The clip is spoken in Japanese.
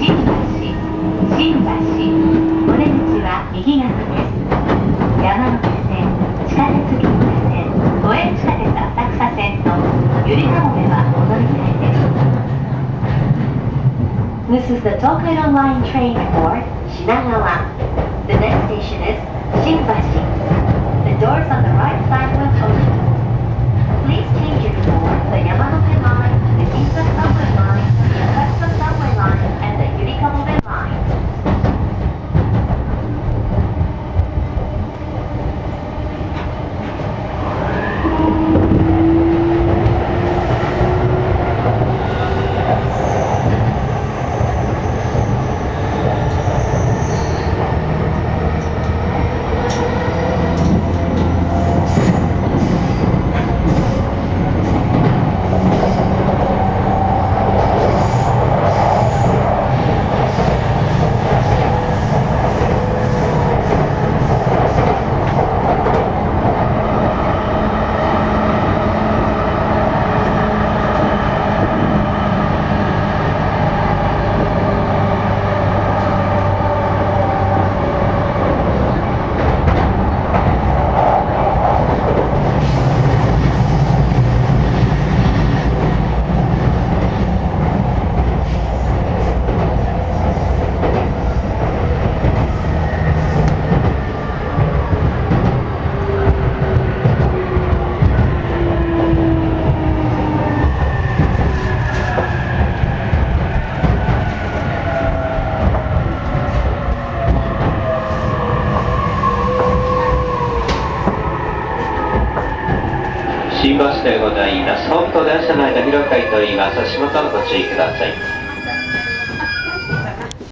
新橋新橋お出口は右側です山手線地下鉄銀座線都営地下鉄浅草線とゆりかもめは踊り台です This is the Tokaido Line train for Shinagawa. The next 新橋でございます。本当電車内の広いと言います。足元ご注意ください。